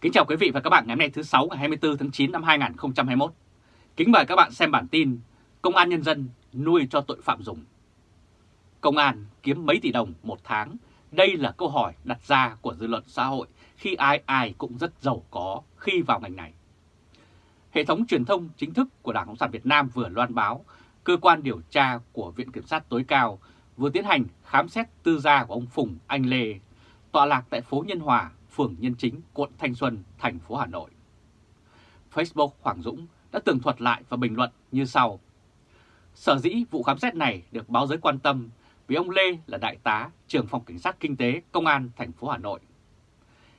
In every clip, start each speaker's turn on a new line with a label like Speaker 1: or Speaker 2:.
Speaker 1: Kính chào quý vị và các bạn ngày hôm nay thứ 6 ngày 24 tháng 9 năm 2021. Kính mời các bạn xem bản tin Công an Nhân dân nuôi cho tội phạm dùng. Công an kiếm mấy tỷ đồng một tháng? Đây là câu hỏi đặt ra của dư luận xã hội khi ai ai cũng rất giàu có khi vào ngành này. Hệ thống truyền thông chính thức của Đảng Cộng sản Việt Nam vừa loan báo cơ quan điều tra của Viện Kiểm sát tối cao vừa tiến hành khám xét tư gia của ông Phùng Anh Lê, tọa lạc tại phố Nhân Hòa, phường Nhân Chính, quận Thanh Xuân, thành phố Hà Nội. Facebook Hoàng Dũng đã tường thuật lại và bình luận như sau. Sở dĩ vụ khám xét này được báo giới quan tâm vì ông Lê là đại tá trưởng phòng cảnh sát kinh tế công an thành phố Hà Nội.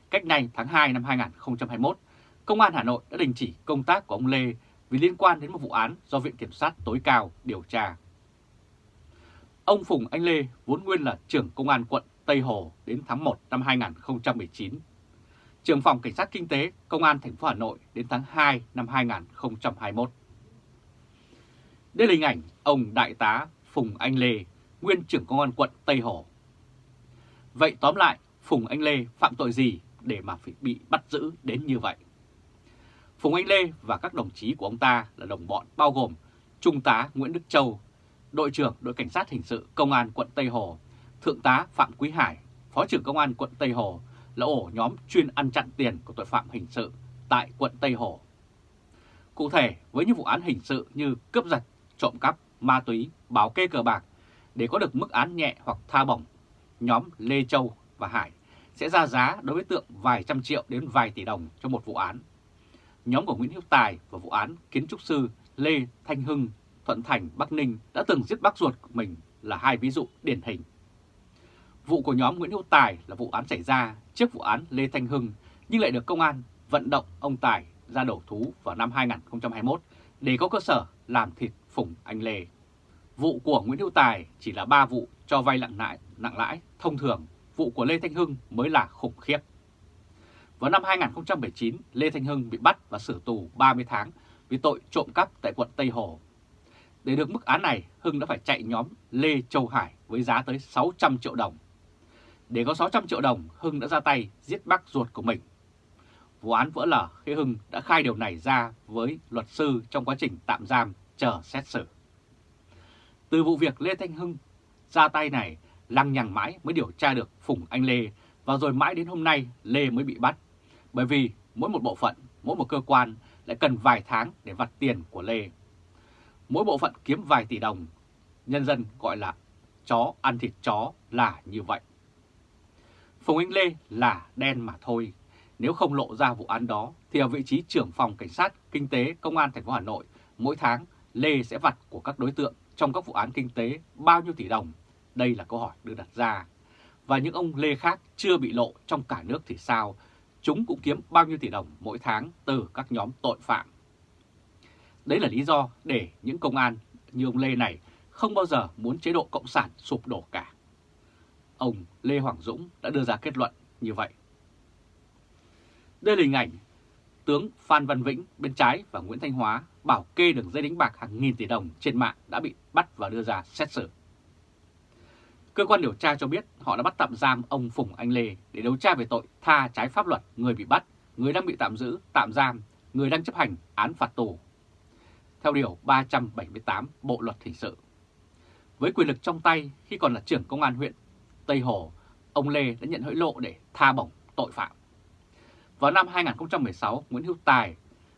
Speaker 1: Cách này tháng 2 năm 2021, Công an Hà Nội đã đình chỉ công tác của ông Lê vì liên quan đến một vụ án do Viện Kiểm sát tối cao điều tra. Ông Phùng Anh Lê vốn nguyên là trưởng công an quận Tây Hồ đến tháng 1 năm 2019, trưởng phòng cảnh sát kinh tế công an thành phố Hà Nội đến tháng 2 năm 2021. Đây là hình ảnh ông Đại tá Phùng Anh Lê, nguyên trưởng công an quận Tây Hồ. Vậy tóm lại, Phùng Anh Lê phạm tội gì để mà phải bị bắt giữ đến như vậy? Phùng Anh Lê và các đồng chí của ông ta là đồng bọn bao gồm Trung tá Nguyễn Đức Châu, đội trưởng đội cảnh sát hình sự công an quận Tây Hồ, Thượng tá Phạm Quý Hải, Phó trưởng công an quận Tây Hồ là ổ nhóm chuyên ăn chặn tiền của tội phạm hình sự tại quận Tây Hồ. Cụ thể, với những vụ án hình sự như cướp giật, trộm cắp, ma túy, bảo kê cờ bạc, để có được mức án nhẹ hoặc tha bổng, nhóm Lê Châu và Hải sẽ ra giá đối với tượng vài trăm triệu đến vài tỷ đồng cho một vụ án. Nhóm của Nguyễn hiếu Tài và vụ án kiến trúc sư Lê Thanh Hưng, Thuận Thành, Bắc Ninh đã từng giết bác ruột của mình là hai ví dụ điển hình. Vụ của nhóm Nguyễn Hữu Tài là vụ án xảy ra trước vụ án Lê Thanh Hưng nhưng lại được công an vận động ông Tài ra đầu thú vào năm 2021 để có cơ sở làm thịt Phùng Anh Lê. Vụ của Nguyễn Hữu Tài chỉ là 3 vụ cho vay nặng lãi, nặng lãi thông thường, vụ của Lê Thanh Hưng mới là khủng khiếp. Vào năm 2019, Lê Thanh Hưng bị bắt và xử tù 30 tháng vì tội trộm cắp tại quận Tây Hồ. Để được mức án này, Hưng đã phải chạy nhóm Lê Châu Hải với giá tới 600 triệu đồng. Để có 600 triệu đồng, Hưng đã ra tay giết bác ruột của mình. Vụ án vỡ lở khi Hưng đã khai điều này ra với luật sư trong quá trình tạm giam chờ xét xử. Từ vụ việc Lê Thanh Hưng ra tay này, lăng nhằng mãi mới điều tra được Phùng Anh Lê và rồi mãi đến hôm nay Lê mới bị bắt. Bởi vì mỗi một bộ phận, mỗi một cơ quan lại cần vài tháng để vặt tiền của Lê. Mỗi bộ phận kiếm vài tỷ đồng, nhân dân gọi là chó ăn thịt chó là như vậy. Phùng Anh Lê là đen mà thôi. Nếu không lộ ra vụ án đó, thì ở vị trí trưởng phòng cảnh sát kinh tế công an thành phố Hà Nội, mỗi tháng Lê sẽ vặt của các đối tượng trong các vụ án kinh tế bao nhiêu tỷ đồng? Đây là câu hỏi được đặt ra. Và những ông Lê khác chưa bị lộ trong cả nước thì sao? Chúng cũng kiếm bao nhiêu tỷ đồng mỗi tháng từ các nhóm tội phạm. Đấy là lý do để những công an như ông Lê này không bao giờ muốn chế độ Cộng sản sụp đổ cả. Ông Lê Hoàng Dũng đã đưa ra kết luận như vậy. Đây là hình ảnh tướng Phan Văn Vĩnh bên trái và Nguyễn Thanh Hóa bảo kê đường dây đánh bạc hàng nghìn tỷ đồng trên mạng đã bị bắt và đưa ra xét xử. Cơ quan điều tra cho biết họ đã bắt tạm giam ông Phùng Anh Lê để điều tra về tội tha trái pháp luật người bị bắt, người đang bị tạm giữ, tạm giam, người đang chấp hành án phạt tù. Theo Điều 378 Bộ Luật Hình sự. Với quyền lực trong tay khi còn là trưởng công an huyện Tây Hồ, ông Lê đã nhận hối lộ để tha bổng tội phạm. Vào năm 2016, Nguyễn Hữu Tài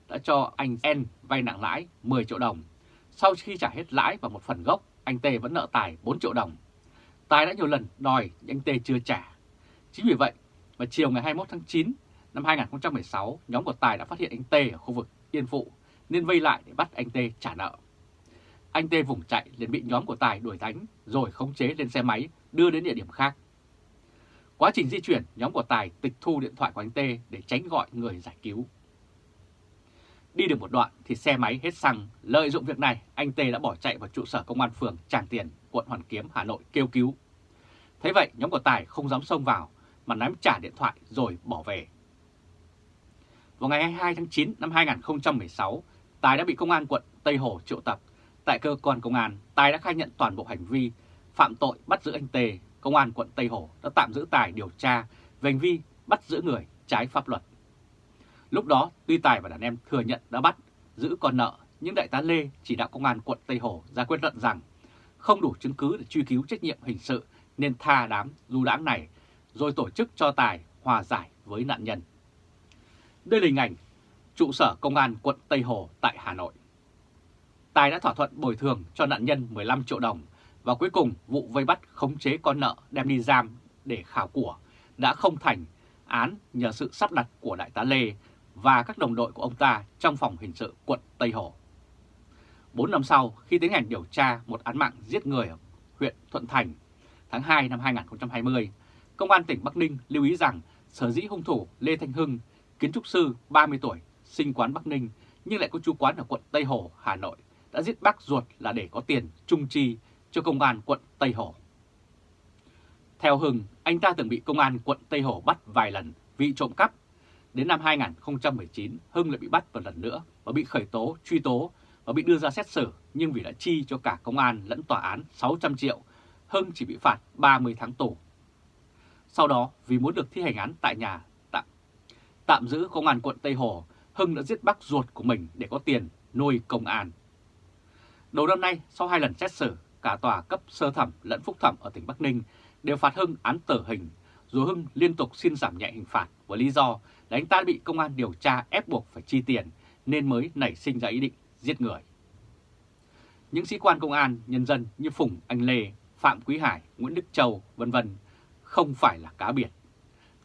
Speaker 1: đã cho anh N vay nặng lãi 10 triệu đồng. Sau khi trả hết lãi và một phần gốc, anh T vẫn nợ Tài 4 triệu đồng. Tài đã nhiều lần đòi nhưng anh T chưa trả. Chính vì vậy, vào chiều ngày 21 tháng 9 năm 2016, nhóm của Tài đã phát hiện anh T ở khu vực Yên Phụ nên vây lại để bắt anh T trả nợ. Anh T vùng chạy liền bị nhóm của Tài đuổi đánh rồi khống chế lên xe máy đưa đến địa điểm khác. Quá trình di chuyển, nhóm của Tài tịch thu điện thoại của anh Tê để tránh gọi người giải cứu. Đi được một đoạn thì xe máy hết xăng, lợi dụng việc này, anh Tê đã bỏ chạy vào trụ sở công an phường Tràng Tiền, quận Hoàn Kiếm, Hà Nội kêu cứu. Thế vậy, nhóm của Tài không dám xông vào mà ném trả điện thoại rồi bỏ về. Vào ngày 22 tháng 9 năm 2016, Tài đã bị công an quận Tây Hồ triệu tập. Tại cơ quan công an, Tài đã khai nhận toàn bộ hành vi phạm tội bắt giữ anh Tề, Công an quận Tây Hồ đã tạm giữ Tài điều tra về hành vi bắt giữ người trái pháp luật. Lúc đó, tuy Tài và đàn em thừa nhận đã bắt, giữ con nợ, nhưng Đại tá Lê chỉ đạo công an quận Tây Hồ ra quyết luận rằng không đủ chứng cứ để truy cứu trách nhiệm hình sự nên tha đám du đãng này, rồi tổ chức cho Tài hòa giải với nạn nhân. Đây là hình ảnh trụ sở công an quận Tây Hồ tại Hà Nội. Tài đã thỏa thuận bồi thường cho nạn nhân 15 triệu đồng và cuối cùng vụ vây bắt khống chế con nợ đem đi giam để khảo của đã không thành án nhờ sự sắp đặt của Đại tá Lê và các đồng đội của ông ta trong phòng hình sự quận Tây Hồ. bốn năm sau, khi tiến hành điều tra một án mạng giết người ở huyện Thuận Thành tháng 2 năm 2020, Công an tỉnh Bắc Ninh lưu ý rằng sở dĩ hung thủ Lê Thanh Hưng, kiến trúc sư 30 tuổi, sinh quán Bắc Ninh nhưng lại có chú quán ở quận Tây Hồ, Hà Nội, đã giết bác ruột là để có tiền trung chi cho công an quận Tây Hồ. Theo Hưng, anh ta từng bị công an quận Tây Hồ bắt vài lần vì trộm cắp. Đến năm 2019, Hưng lại bị bắt một lần nữa và bị khởi tố, truy tố và bị đưa ra xét xử nhưng vì đã chi cho cả công an lẫn tòa án 600 triệu, Hưng chỉ bị phạt 30 tháng tù. Sau đó, vì muốn được thi hành án tại nhà tạm, tạm giữ công an quận Tây Hồ, Hưng đã giết bác ruột của mình để có tiền nuôi công an. Đầu năm nay, sau hai lần xét xử, cả tòa cấp sơ thẩm lẫn phúc thẩm ở tỉnh Bắc Ninh đều phạt Hưng án tử hình, dù Hưng liên tục xin giảm nhẹ hình phạt với lý do là anh ta bị công an điều tra ép buộc phải chi tiền nên mới nảy sinh ra ý định giết người. Những sĩ quan công an, nhân dân như Phùng Anh Lê, Phạm Quý Hải, Nguyễn Đức Châu, vân vân không phải là cá biệt.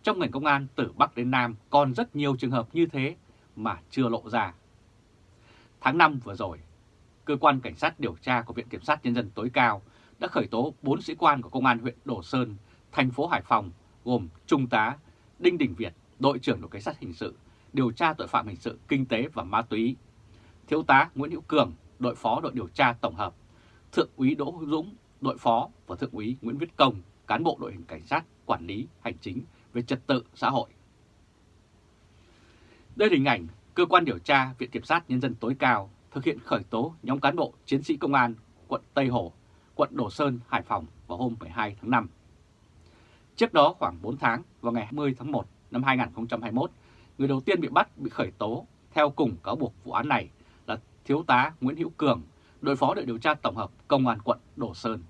Speaker 1: Trong ngành công an từ Bắc đến Nam còn rất nhiều trường hợp như thế mà chưa lộ ra. Tháng 5 vừa rồi, Cơ quan Cảnh sát điều tra của Viện Kiểm sát Nhân dân tối cao đã khởi tố 4 sĩ quan của Công an huyện Đồ Sơn, thành phố Hải Phòng gồm Trung tá Đinh Đình Việt, đội trưởng đội Cảnh sát Hình sự, điều tra tội phạm hình sự, kinh tế và ma túy, Thiếu tá Nguyễn Hữu Cường, đội phó đội điều tra tổng hợp, Thượng úy Đỗ Hữu Dũng, đội phó và Thượng úy Nguyễn Viết Công, cán bộ đội hình cảnh sát quản lý hành chính về trật tự xã hội. Đây là hình ảnh cơ quan điều tra Viện Kiểm sát Nhân dân tối cao thực hiện khởi tố nhóm cán bộ chiến sĩ công an quận Tây Hồ, quận Đồ Sơn, Hải Phòng vào hôm 12 tháng 5. Trước đó khoảng 4 tháng, vào ngày 20 tháng 1 năm 2021, người đầu tiên bị bắt bị khởi tố theo cùng cáo buộc vụ án này là Thiếu tá Nguyễn Hữu Cường, đội phó đội điều tra tổng hợp Công an quận Đồ Sơn.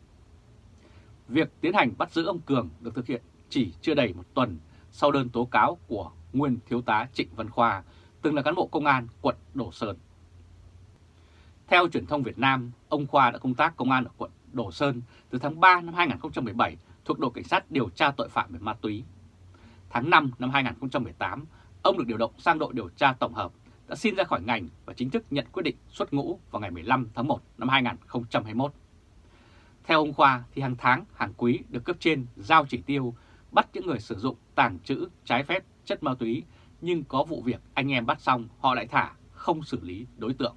Speaker 1: Việc tiến hành bắt giữ ông Cường được thực hiện chỉ chưa đầy một tuần sau đơn tố cáo của nguyên thiếu tá Trịnh Văn Khoa, từng là cán bộ công an quận Đồ Sơn. Theo truyền thông Việt Nam, ông Khoa đã công tác công an ở quận Đồ Sơn từ tháng 3 năm 2017 thuộc đội cảnh sát điều tra tội phạm về ma túy. Tháng 5 năm 2018, ông được điều động sang đội điều tra tổng hợp, đã xin ra khỏi ngành và chính thức nhận quyết định xuất ngũ vào ngày 15 tháng 1 năm 2021. Theo ông Khoa thì hàng tháng, hàng quý được cấp trên giao chỉ tiêu bắt những người sử dụng tàng trữ trái phép chất ma túy nhưng có vụ việc anh em bắt xong họ lại thả, không xử lý đối tượng.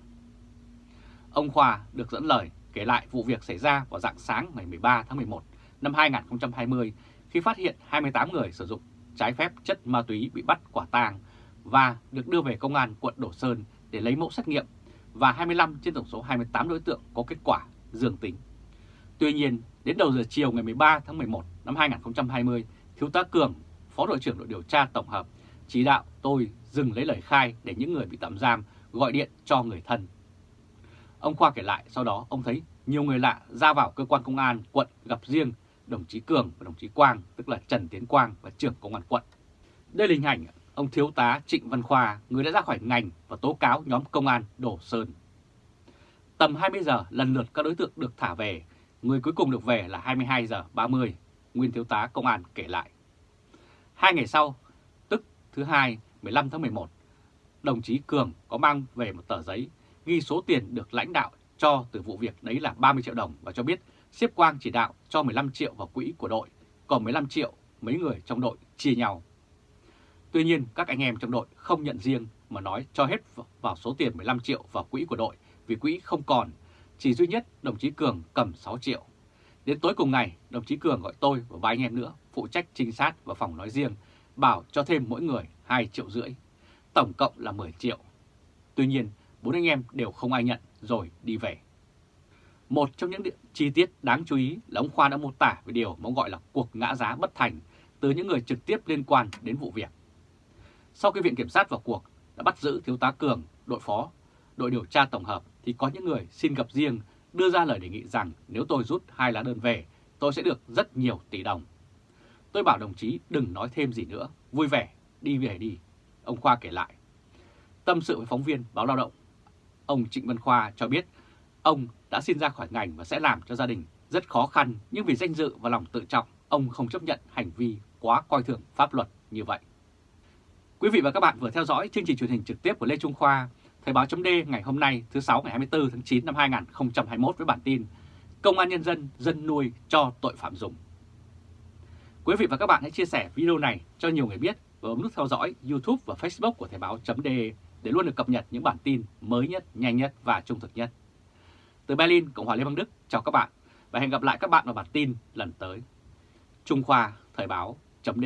Speaker 1: Ông Khoa được dẫn lời kể lại vụ việc xảy ra vào dạng sáng ngày 13 tháng 11 năm 2020 khi phát hiện 28 người sử dụng trái phép chất ma túy bị bắt quả tang và được đưa về công an quận Đổ Sơn để lấy mẫu xét nghiệm và 25 trên tổng số 28 đối tượng có kết quả dương tính. Tuy nhiên, đến đầu giờ chiều ngày 13 tháng 11 năm 2020, Thiếu tá Cường, Phó đội trưởng đội điều tra tổng hợp, chỉ đạo tôi dừng lấy lời khai để những người bị tạm giam gọi điện cho người thân. Ông Khoa kể lại sau đó ông thấy nhiều người lạ ra vào cơ quan công an quận gặp riêng đồng chí Cường và đồng chí Quang, tức là Trần Tiến Quang và trưởng công an quận. Đây là hình ảnh ông Thiếu tá Trịnh Văn Khoa, người đã ra khỏi ngành và tố cáo nhóm công an Đổ Sơn. Tầm 20 giờ lần lượt các đối tượng được thả về, người cuối cùng được về là 22 giờ 30, nguyên thiếu tá công an kể lại. Hai ngày sau, tức thứ hai 15 tháng 11, đồng chí Cường có mang về một tờ giấy ghi số tiền được lãnh đạo cho từ vụ việc đấy là 30 triệu đồng và cho biết xếp Quang chỉ đạo cho 15 triệu vào quỹ của đội, còn 15 triệu mấy người trong đội chia nhau. Tuy nhiên các anh em trong đội không nhận riêng mà nói cho hết vào số tiền 15 triệu vào quỹ của đội vì quỹ không còn, chỉ duy nhất đồng chí Cường cầm 6 triệu. Đến tối cùng ngày, đồng chí Cường gọi tôi và vài anh em nữa phụ trách trinh sát và phòng nói riêng, bảo cho thêm mỗi người 2 triệu rưỡi, tổng cộng là 10 triệu. Tuy nhiên, bốn anh em đều không ai nhận rồi đi về. Một trong những chi tiết đáng chú ý là ông Khoa đã mô tả về điều mà ông gọi là cuộc ngã giá bất thành từ những người trực tiếp liên quan đến vụ việc. Sau khi Viện Kiểm sát vào cuộc, đã bắt giữ Thiếu tá Cường, đội phó, đội điều tra tổng hợp thì có những người xin gặp riêng đưa ra lời đề nghị rằng nếu tôi rút hai lá đơn về, tôi sẽ được rất nhiều tỷ đồng. Tôi bảo đồng chí đừng nói thêm gì nữa, vui vẻ, đi về đi. Ông Khoa kể lại. Tâm sự với phóng viên báo lao động, ông Trịnh Văn Khoa cho biết ông đã xin ra khỏi ngành và sẽ làm cho gia đình rất khó khăn nhưng vì danh dự và lòng tự trọng, ông không chấp nhận hành vi quá coi thường pháp luật như vậy. Quý vị và các bạn vừa theo dõi chương trình truyền hình trực tiếp của Lê Trung Khoa, Thời báo chấm ngày hôm nay thứ 6 ngày 24 tháng 9 năm 2021 với bản tin Công an Nhân dân dân nuôi cho tội phạm dùng. Quý vị và các bạn hãy chia sẻ video này cho nhiều người biết và bấm nút theo dõi YouTube và Facebook của Thời báo chấm để để luôn được cập nhật những bản tin mới nhất, nhanh nhất và trung thực nhất. Từ Berlin, Cộng hòa Liên bang Đức, chào các bạn và hẹn gặp lại các bạn vào bản tin lần tới. Trung Khoa Thời báo chấm